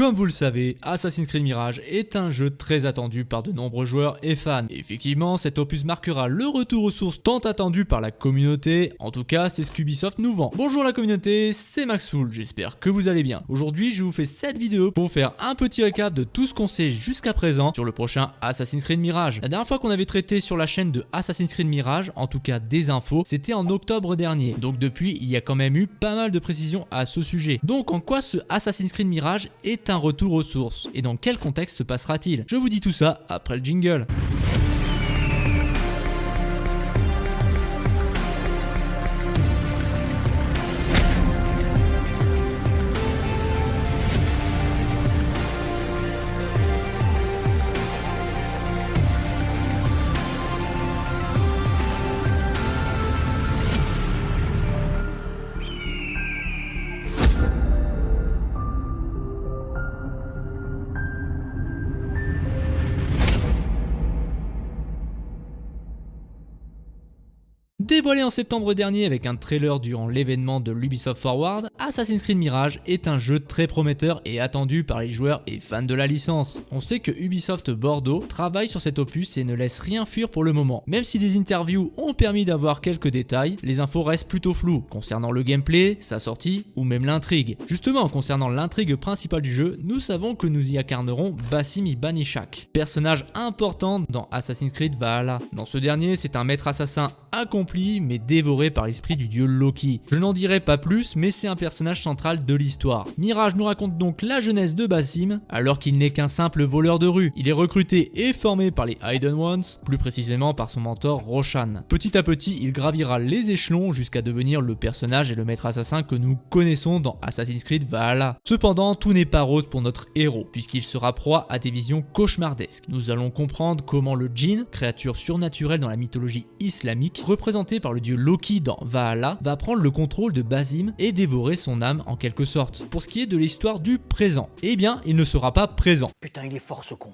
Comme vous le savez, Assassin's Creed Mirage est un jeu très attendu par de nombreux joueurs et fans. effectivement, cet opus marquera le retour aux sources tant attendu par la communauté, en tout cas c'est ce qu'Ubisoft nous vend. Bonjour la communauté, c'est Maxfoul, j'espère que vous allez bien. Aujourd'hui je vous fais cette vidéo pour faire un petit récap de tout ce qu'on sait jusqu'à présent sur le prochain Assassin's Creed Mirage. La dernière fois qu'on avait traité sur la chaîne de Assassin's Creed Mirage, en tout cas des infos, c'était en octobre dernier. Donc depuis, il y a quand même eu pas mal de précisions à ce sujet. Donc en quoi ce Assassin's Creed Mirage est un retour aux sources Et dans quel contexte se passera-t-il? Je vous dis tout ça après le jingle. Dévoilé en septembre dernier avec un trailer durant l'événement de l'Ubisoft Forward, Assassin's Creed Mirage est un jeu très prometteur et attendu par les joueurs et fans de la licence. On sait que Ubisoft Bordeaux travaille sur cet opus et ne laisse rien fuir pour le moment. Même si des interviews ont permis d'avoir quelques détails, les infos restent plutôt floues concernant le gameplay, sa sortie ou même l'intrigue. Justement, concernant l'intrigue principale du jeu, nous savons que nous y incarnerons Basim Ibanishak, personnage important dans Assassin's Creed Valhalla. Dans ce dernier, c'est un maître assassin accompli mais dévoré par l'esprit du dieu Loki. Je n'en dirai pas plus mais c'est un personnage central de l'histoire. Mirage nous raconte donc la jeunesse de Basim alors qu'il n'est qu'un simple voleur de rue. Il est recruté et formé par les Hidden Ones, plus précisément par son mentor Roshan. Petit à petit il gravira les échelons jusqu'à devenir le personnage et le maître assassin que nous connaissons dans Assassin's Creed Valhalla. Cependant tout n'est pas rose pour notre héros puisqu'il sera proie à des visions cauchemardesques. Nous allons comprendre comment le djinn, créature surnaturelle dans la mythologie islamique, par le dieu Loki dans Valhalla, va prendre le contrôle de Basim et dévorer son âme en quelque sorte. Pour ce qui est de l'histoire du présent, eh bien, il ne sera pas présent. Putain, il est fort ce con.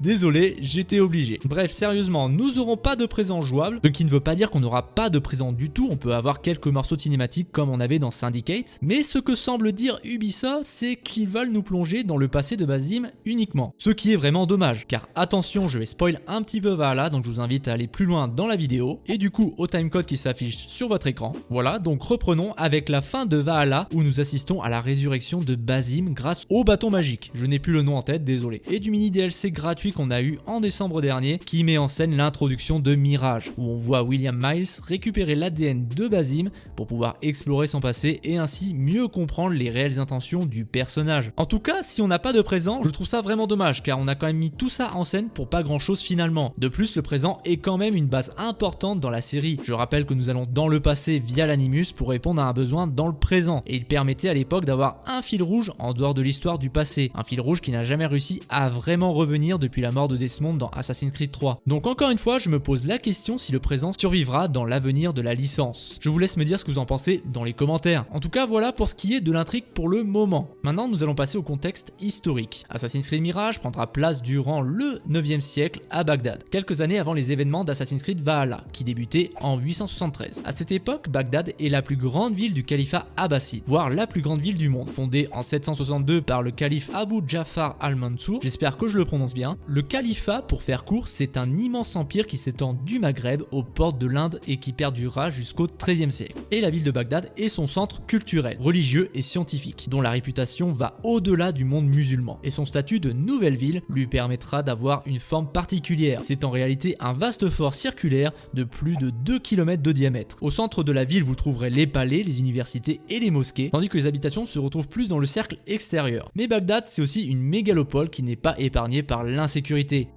Désolé, j'étais obligé. Bref, sérieusement, nous n'aurons pas de présent jouable, ce qui ne veut pas dire qu'on n'aura pas de présent du tout, on peut avoir quelques morceaux cinématiques comme on avait dans Syndicate, mais ce que semble dire Ubisoft, c'est qu'ils veulent nous plonger dans le passé de Basim uniquement. Ce qui est vraiment dommage, car attention, je vais spoil un petit peu Valhalla, donc je vous invite à aller plus loin dans la vidéo, et du coup au timecode qui s'affiche sur votre écran. Voilà, donc reprenons avec la fin de Valhalla, où nous assistons à la résurrection de Basim grâce au bâton magique. Je n'ai plus le nom en tête, désolé. Et du mini DLC gratuit qu'on a eu en décembre dernier qui met en scène l'introduction de Mirage où on voit William Miles récupérer l'ADN de Basim pour pouvoir explorer son passé et ainsi mieux comprendre les réelles intentions du personnage. En tout cas, si on n'a pas de présent, je trouve ça vraiment dommage car on a quand même mis tout ça en scène pour pas grand chose finalement. De plus, le présent est quand même une base importante dans la série. Je rappelle que nous allons dans le passé via l'animus pour répondre à un besoin dans le présent et il permettait à l'époque d'avoir un fil rouge en dehors de l'histoire du passé. Un fil rouge qui n'a jamais réussi à vraiment revenir depuis la mort de Desmond dans Assassin's Creed 3. Donc encore une fois, je me pose la question si le présent survivra dans l'avenir de la licence. Je vous laisse me dire ce que vous en pensez dans les commentaires. En tout cas, voilà pour ce qui est de l'intrigue pour le moment. Maintenant, nous allons passer au contexte historique. Assassin's Creed Mirage prendra place durant le 9e siècle à Bagdad, quelques années avant les événements d'Assassin's Creed Valhalla, qui débutaient en 873. À cette époque, Bagdad est la plus grande ville du califat abbasside, voire la plus grande ville du monde. Fondée en 762 par le calife Abu Jafar al-Mansour, j'espère que je le prononce bien, le califat, pour faire court, c'est un immense empire qui s'étend du Maghreb aux portes de l'Inde et qui perdurera jusqu'au XIIIe siècle. Et la ville de Bagdad est son centre culturel, religieux et scientifique, dont la réputation va au-delà du monde musulman. Et son statut de nouvelle ville lui permettra d'avoir une forme particulière. C'est en réalité un vaste fort circulaire de plus de 2 km de diamètre. Au centre de la ville, vous trouverez les palais, les universités et les mosquées, tandis que les habitations se retrouvent plus dans le cercle extérieur. Mais Bagdad, c'est aussi une mégalopole qui n'est pas épargnée par l'insécurité,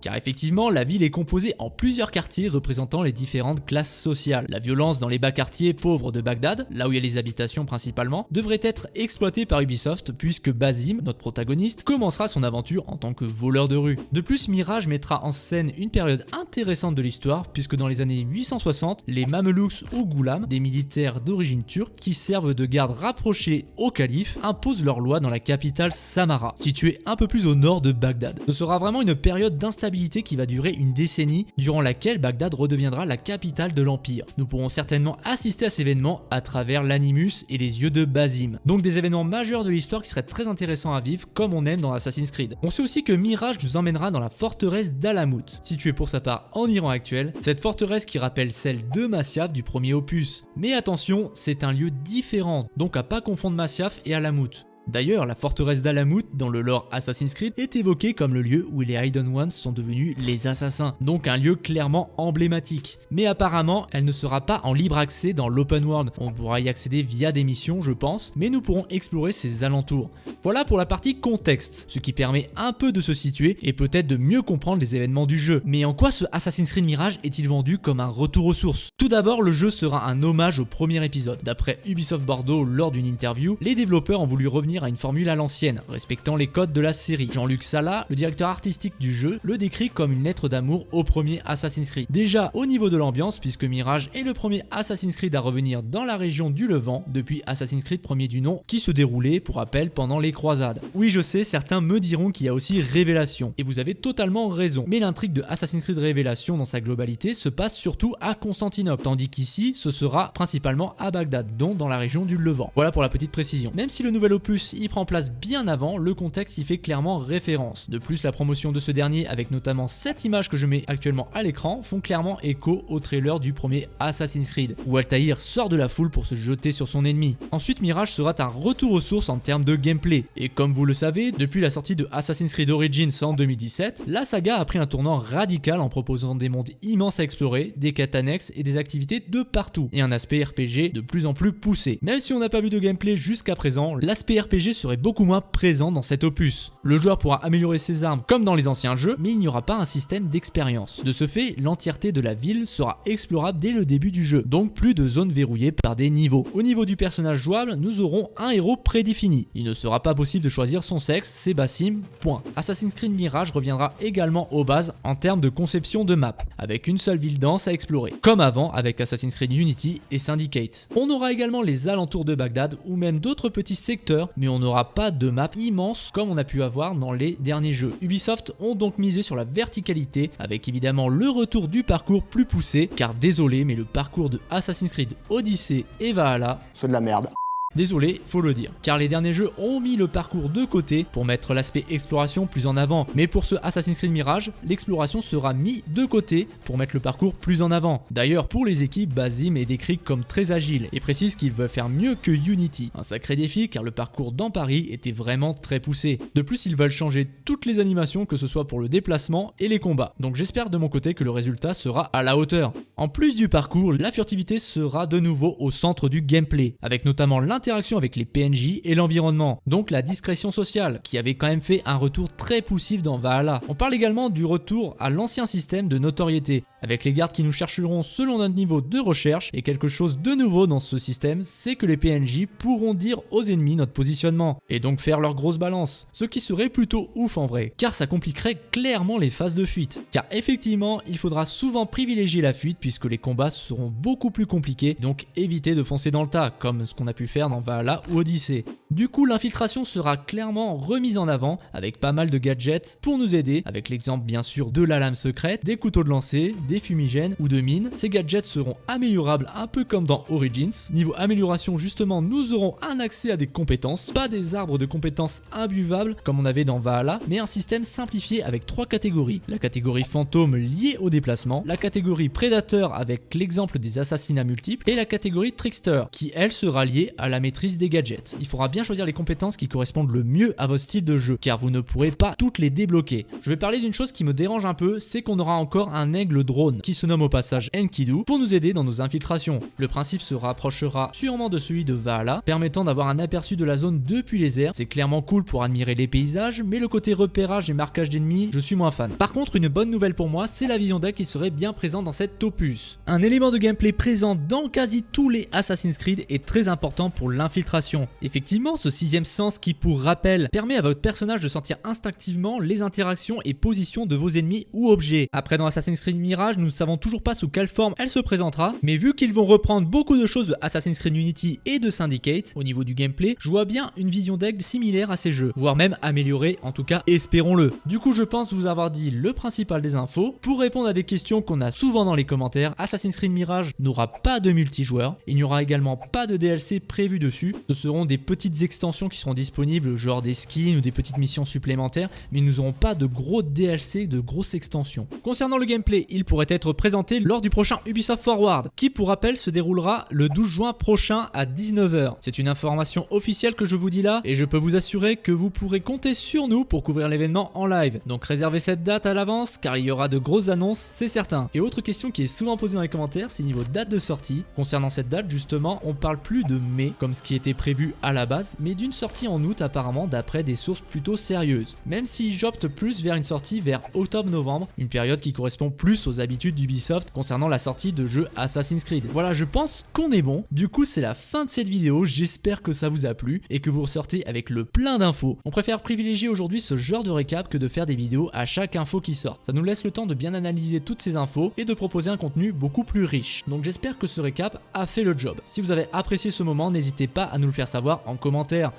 car effectivement, la ville est composée en plusieurs quartiers représentant les différentes classes sociales. La violence dans les bas quartiers pauvres de Bagdad, là où il y a les habitations principalement, devrait être exploitée par Ubisoft puisque Basim, notre protagoniste, commencera son aventure en tant que voleur de rue. De plus, Mirage mettra en scène une période intéressante de l'histoire puisque dans les années 860, les Mamelouks ou Goulam, des militaires d'origine turque qui servent de garde rapprochés au calife, imposent leurs lois dans la capitale Samara, située un peu plus au nord de Bagdad. Ce sera vraiment une période d'instabilité qui va durer une décennie, durant laquelle Bagdad redeviendra la capitale de l'Empire. Nous pourrons certainement assister à cet événement à travers l'Animus et les yeux de Basim. Donc des événements majeurs de l'histoire qui seraient très intéressants à vivre comme on aime dans Assassin's Creed. On sait aussi que Mirage nous emmènera dans la forteresse d'Alamut, située pour sa part en Iran actuel, cette forteresse qui rappelle celle de Masyaf du premier opus. Mais attention, c'est un lieu différent, donc à pas confondre Masyaf et Alamut. D'ailleurs, la forteresse d'Alamut dans le lore Assassin's Creed est évoquée comme le lieu où les Hidden Ones sont devenus les assassins, donc un lieu clairement emblématique. Mais apparemment, elle ne sera pas en libre accès dans l'open world, on pourra y accéder via des missions je pense, mais nous pourrons explorer ses alentours. Voilà pour la partie contexte, ce qui permet un peu de se situer et peut-être de mieux comprendre les événements du jeu. Mais en quoi ce Assassin's Creed Mirage est-il vendu comme un retour aux sources? Tout d'abord, le jeu sera un hommage au premier épisode. D'après Ubisoft Bordeaux lors d'une interview, les développeurs ont voulu à une formule à l'ancienne, respectant les codes de la série. Jean-Luc Sala, le directeur artistique du jeu, le décrit comme une lettre d'amour au premier Assassin's Creed. Déjà au niveau de l'ambiance, puisque Mirage est le premier Assassin's Creed à revenir dans la région du Levant depuis Assassin's Creed premier du nom, qui se déroulait, pour rappel, pendant les croisades. Oui, je sais, certains me diront qu'il y a aussi Révélation, et vous avez totalement raison, mais l'intrigue de Assassin's Creed Révélation dans sa globalité se passe surtout à Constantinople, tandis qu'ici, ce sera principalement à Bagdad, donc dans la région du Levant. Voilà pour la petite précision. Même si le nouvel opus il prend place bien avant, le contexte y fait clairement référence. De plus, la promotion de ce dernier, avec notamment cette image que je mets actuellement à l'écran, font clairement écho au trailer du premier Assassin's Creed, où Altaïr sort de la foule pour se jeter sur son ennemi. Ensuite, Mirage sera un retour aux sources en termes de gameplay, et comme vous le savez, depuis la sortie de Assassin's Creed Origins en 2017, la saga a pris un tournant radical en proposant des mondes immenses à explorer, des quêtes annexes et des activités de partout, et un aspect RPG de plus en plus poussé. Même si on n'a pas vu de gameplay jusqu'à présent, l'aspect RPG serait beaucoup moins présent dans cet opus. Le joueur pourra améliorer ses armes comme dans les anciens jeux, mais il n'y aura pas un système d'expérience. De ce fait, l'entièreté de la ville sera explorable dès le début du jeu, donc plus de zones verrouillées par des niveaux. Au niveau du personnage jouable, nous aurons un héros prédéfini. Il ne sera pas possible de choisir son sexe, c'est Bassim, point. Assassin's Creed Mirage reviendra également aux bases en termes de conception de map, avec une seule ville dense à explorer, comme avant avec Assassin's Creed Unity et Syndicate. On aura également les alentours de Bagdad ou même d'autres petits secteurs, mais on n'aura pas de map immense comme on a pu avoir dans les derniers jeux. Ubisoft ont donc misé sur la verticalité avec évidemment le retour du parcours plus poussé car désolé mais le parcours de Assassin's Creed Odyssey et Valhalla c'est de la merde. Désolé, faut le dire, car les derniers jeux ont mis le parcours de côté pour mettre l'aspect exploration plus en avant, mais pour ce Assassin's Creed Mirage, l'exploration sera mis de côté pour mettre le parcours plus en avant. D'ailleurs, pour les équipes, Basim est décrit comme très agile et précise qu'ils veulent faire mieux que Unity. Un sacré défi car le parcours dans Paris était vraiment très poussé. De plus, ils veulent changer toutes les animations que ce soit pour le déplacement et les combats. Donc j'espère de mon côté que le résultat sera à la hauteur. En plus du parcours, la furtivité sera de nouveau au centre du gameplay, avec notamment interaction avec les PNJ et l'environnement, donc la discrétion sociale, qui avait quand même fait un retour très poussif dans Valhalla. On parle également du retour à l'ancien système de notoriété, avec les gardes qui nous chercheront selon notre niveau de recherche, et quelque chose de nouveau dans ce système, c'est que les PNJ pourront dire aux ennemis notre positionnement, et donc faire leur grosse balance, ce qui serait plutôt ouf en vrai, car ça compliquerait clairement les phases de fuite, car effectivement, il faudra souvent privilégier la fuite puisque les combats seront beaucoup plus compliqués, donc éviter de foncer dans le tas, comme ce qu'on a pu faire dans Valhalla ou Odyssey. Du coup, l'infiltration sera clairement remise en avant avec pas mal de gadgets pour nous aider, avec l'exemple bien sûr de la lame secrète, des couteaux de lancer, des fumigènes ou de mines. Ces gadgets seront améliorables un peu comme dans Origins. Niveau amélioration justement, nous aurons un accès à des compétences, pas des arbres de compétences imbuvables comme on avait dans Valhalla, mais un système simplifié avec trois catégories. La catégorie fantôme liée au déplacement, la catégorie prédateur avec l'exemple des assassinats multiples et la catégorie trickster qui elle sera liée à la maîtrise des gadgets. Il faudra bien choisir les compétences qui correspondent le mieux à votre style de jeu, car vous ne pourrez pas toutes les débloquer. Je vais parler d'une chose qui me dérange un peu, c'est qu'on aura encore un aigle drone, qui se nomme au passage Enkidu, pour nous aider dans nos infiltrations. Le principe se rapprochera sûrement de celui de Valhalla, permettant d'avoir un aperçu de la zone depuis les airs. C'est clairement cool pour admirer les paysages, mais le côté repérage et marquage d'ennemis, je suis moins fan. Par contre, une bonne nouvelle pour moi, c'est la vision d'œil qui serait bien présente dans cette opus. Un élément de gameplay présent dans quasi tous les Assassin's Creed est très important pour l'infiltration. Effectivement, Ce sixième sens qui, pour rappel, permet à votre personnage de sentir instinctivement les interactions et positions de vos ennemis ou objets. Après, dans Assassin's Creed Mirage, nous ne savons toujours pas sous quelle forme elle se présentera, mais vu qu'ils vont reprendre beaucoup de choses de Assassin's Creed Unity et de Syndicate au niveau du gameplay, je vois bien une vision d'aigle similaire à ces jeux, voire même améliorée, en tout cas espérons-le. Du coup, je pense vous avoir dit le principal des infos. Pour répondre à des questions qu'on a souvent dans les commentaires, Assassin's Creed Mirage n'aura pas de multijoueur, il n'y aura également pas de DLC prévu dessus, ce seront des petites extensions qui seront disponibles, genre des skins ou des petites missions supplémentaires, mais nous n'aurons pas de gros DLC, de grosses extensions. Concernant le gameplay, il pourrait être présenté lors du prochain Ubisoft Forward, qui pour rappel se déroulera le 12 juin prochain à 19h. C'est une information officielle que je vous dis là, et je peux vous assurer que vous pourrez compter sur nous pour couvrir l'événement en live. Donc réservez cette date à l'avance, car il y aura de grosses annonces, c'est certain. Et autre question qui est souvent posée dans les commentaires, c'est niveau date de sortie. Concernant cette date, justement, on parle plus de mai, comme ce qui était prévu à la base, mais d'une sortie en août apparemment d'après des sources plutôt sérieuses. Même si j'opte plus vers une sortie vers octobre-novembre, une période qui correspond plus aux habitudes d'Ubisoft concernant la sortie de jeux Assassin's Creed. Voilà, je pense qu'on est bon. Du coup, c'est la fin de cette vidéo, j'espère que ça vous a plu et que vous ressortez avec le plein d'infos. On préfère privilégier aujourd'hui ce genre de récap que de faire des vidéos à chaque info qui sort. Ça nous laisse le temps de bien analyser toutes ces infos et de proposer un contenu beaucoup plus riche. Donc j'espère que ce récap a fait le job. Si vous avez apprécié ce moment, n'hésitez pas à nous le faire savoir en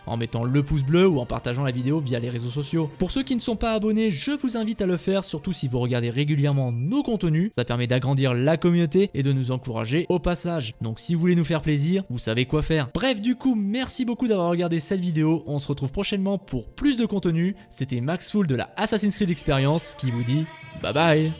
en mettant le pouce bleu ou en partageant la vidéo via les réseaux sociaux. Pour ceux qui ne sont pas abonnés, je vous invite à le faire, surtout si vous regardez régulièrement nos contenus. Ça permet d'agrandir la communauté et de nous encourager au passage. Donc si vous voulez nous faire plaisir, vous savez quoi faire. Bref, du coup, merci beaucoup d'avoir regardé cette vidéo. On se retrouve prochainement pour plus de contenu. C'était Max Full de la Assassin's Creed Experience qui vous dit bye bye